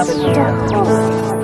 Habitat.